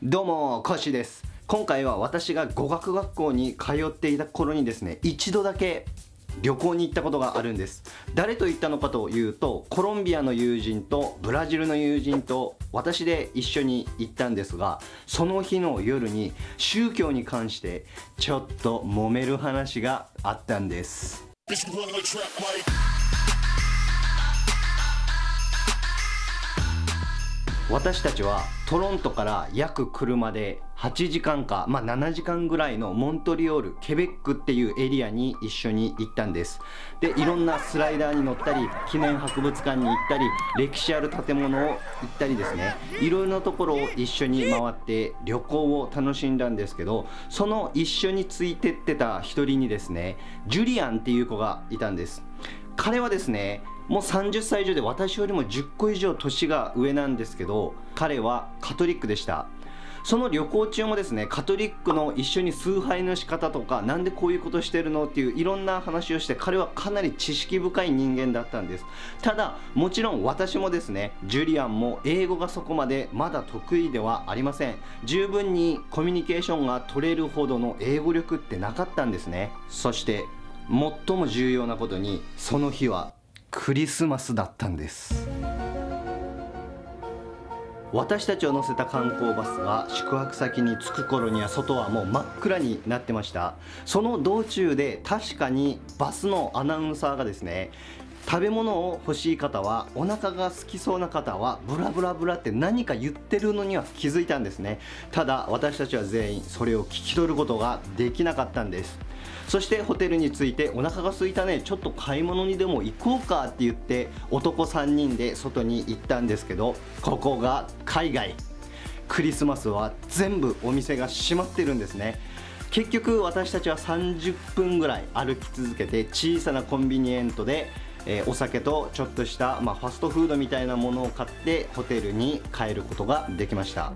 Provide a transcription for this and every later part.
どうもコシです。今回は私が語学学校に通っていた頃にですね一度だけ旅行に行ったことがあるんです。誰と行ったのかというとコロンビアの友人とブラジルの友人と私で一緒に行ったんですがその日の夜に宗教に関してちょっと揉める話があったんです。私たちはトロントから約車で8時間か、まあ、7時間ぐらいのモントリオールケベックっていうエリアに一緒に行ったんです。でいろんなスライダーに乗ったり記念博物館に行ったり歴史ある建物を行ったりですね。いろいろなところを一緒に回って旅行を楽しんだんですけどその一緒についてってた一人にですねジュリアンっていう子がいたんです。彼はですねもう30歳以上で私よりも10個以上年が上なんですけど彼はカトリックでした。その旅行中もですねカトリックの一緒に崇拝の仕方とか何でこういうことしてるの？っていういろんな話をして彼はかなり知識深い人間だったんです。ただもちろん私もですねジュリアンも英語がそこまでまだ得意ではありません。十分にコミュニケーションが取れるほどの英語力ってなかったんですね。そして最も重要なことにその日はクリスマスだったんです。私たちを乗せた観光バスが宿泊先に着く頃には外はもう真っ暗になってました。その道中で確かにバスのアナウンサーがですね食べ物を欲しい方はお腹が空きそうな方はブラブラブラって何か言ってるのには気づいたんですね。ただ私たちは全員それを聞き取ることができなかったんです。そしてホテルに着いてお腹が空いたねちょっと買い物にでも行こうかって言って男3人で外に行ったんですけどここが海外。クリスマスは全部お店が閉まってるんですね。結局私たちは30分ぐらい歩き続けて小さなコンビニエントで、お酒とちょっとした、まあ、ファストフードみたいなものを買ってホテルに帰ることができました。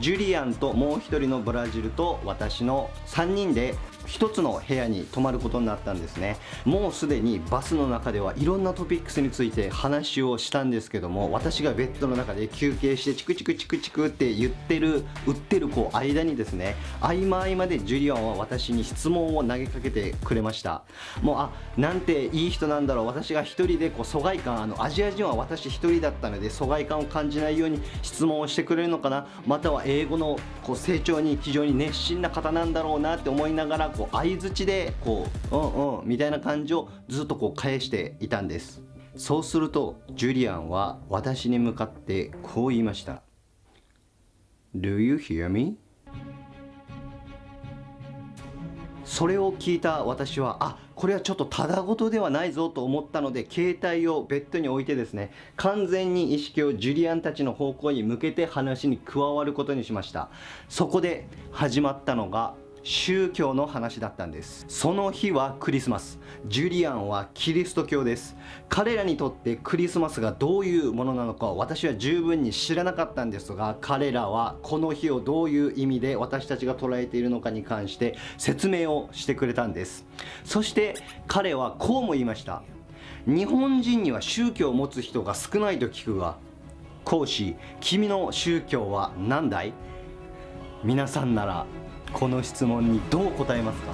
ジュリアンともう1人のブラジルと私の3人で1つの部屋に泊まることになったんですね。もうすでにバスの中ではいろんなトピックスについて話をしたんですけども私がベッドの中で休憩してチクチクチクチクって言ってる売ってるこう間にですね合間合間でジュリアンは私に質問を投げかけてくれました。もうあなんていい人なんだろう。私が1人でこう疎外感あのアジア人は私1人だったので疎外感を感じないように質問をしてくれるのかな。または英語のこう成長に非常に熱心な方なんだろうなって思いながらこうこう相づちでこううんうんみたいな感じをずっとこう返していたんです。そうするとジュリアンは私に向かってこう言いました。Do you hear me? それを聞いた私はあこれはちょっとただごとではないぞと思ったので携帯をベッドに置いてですね完全に意識をジュリアンたちの方向に向けて話に加わることにしました。そこで始まったのが宗教の話だったんです。その日はクリスマス。ジュリアンはキリスト教です。彼らにとってクリスマスがどういうものなのか私は十分に知らなかったんですが彼らはこの日をどういう意味で私たちが捉えているのかに関して説明をしてくれたんです。そして彼はこうも言いました。日本人には宗教を持つ人が少ないと聞くが講師君の宗教は何だい？皆さんならこの質問にどう答えますか？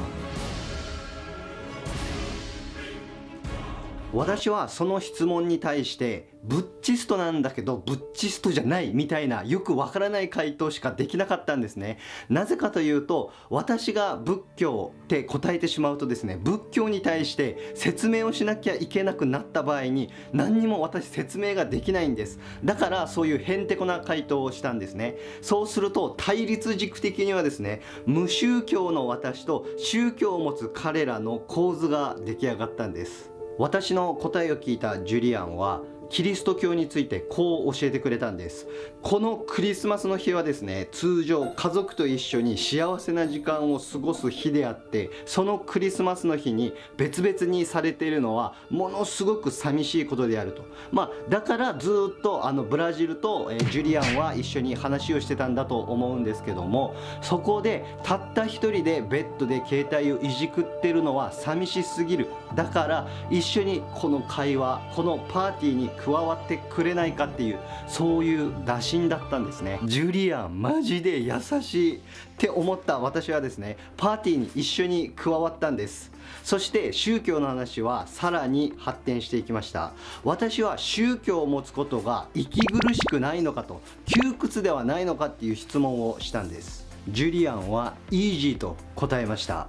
私はその質問に対してブッチストなんだけどブッチストじゃないみたいなよくわからない回答しかできなかったんですね。なぜかというと私が仏教って答えてしまうとですね仏教に対して説明をしなきゃいけなくなった場合に何にも私説明ができないんです。だからそういうへんてこな回答をしたんですね。そうすると対立軸的にはですね無宗教の私と宗教を持つ彼らの構図が出来上がったんです。私の答えを聞いたジュリアンはキリスト教についてこう教えてくれたんです。このクリスマスの日はですね通常家族と一緒に幸せな時間を過ごす日であってそのクリスマスの日に別々にされているのはものすごく寂しいことであると。まあだからずっとあのブラジルと、ジュリアンは一緒に話をしてたんだと思うんですけどもそこでたった一人でベッドで携帯をいじくってるのは寂しすぎる。だから一緒にこの会話このパーティーに加わってくれないかっていうそういう打診だったんですね。ジュリアンマジで優しいって思った私はですねパーティーに一緒に加わったんです。そして宗教の話はさらに発展していきました。私は宗教を持つことが息苦しくないのかと窮屈ではないのかっていう質問をしたんです。ジュリアンはイージーと答えました。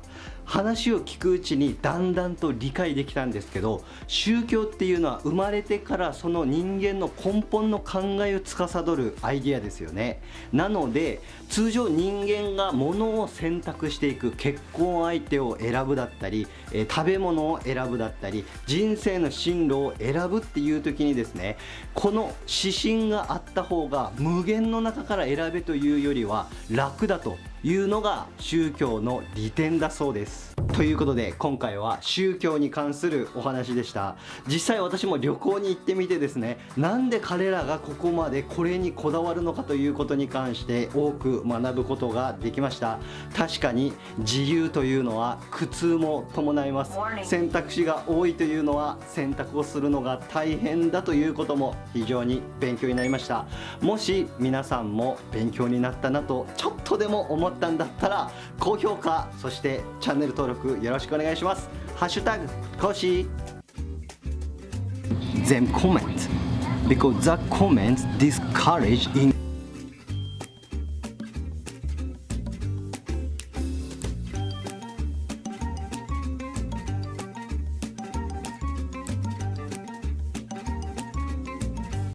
話を聞くうちにだんだんと理解できたんですけど宗教っていうのは生まれてからその人間の根本の考えを司るアイデアですよね。なので通常人間が物を選択していく結婚相手を選ぶだったり、え食べ物を選ぶだったり人生の進路を選ぶっていう時にですねこの指針があった方が無限の中から選べというよりは楽だというのが宗教の利点だそうです。ということで今回は宗教に関するお話でした。実際私も旅行に行ってみてですねなんで彼らがここまでこれにこだわるのかということに関して多く学ぶことができました。確かに自由というのは苦痛も伴います。選択肢が多いというのは選択をするのが大変だということも非常に勉強になりました。もし皆さんも勉強になったなとちょっとでも思ったんだったら高評価そしてチャンネル登録よろしくお願いします。ハッシュタグコシー。全コメント because the comments discourage in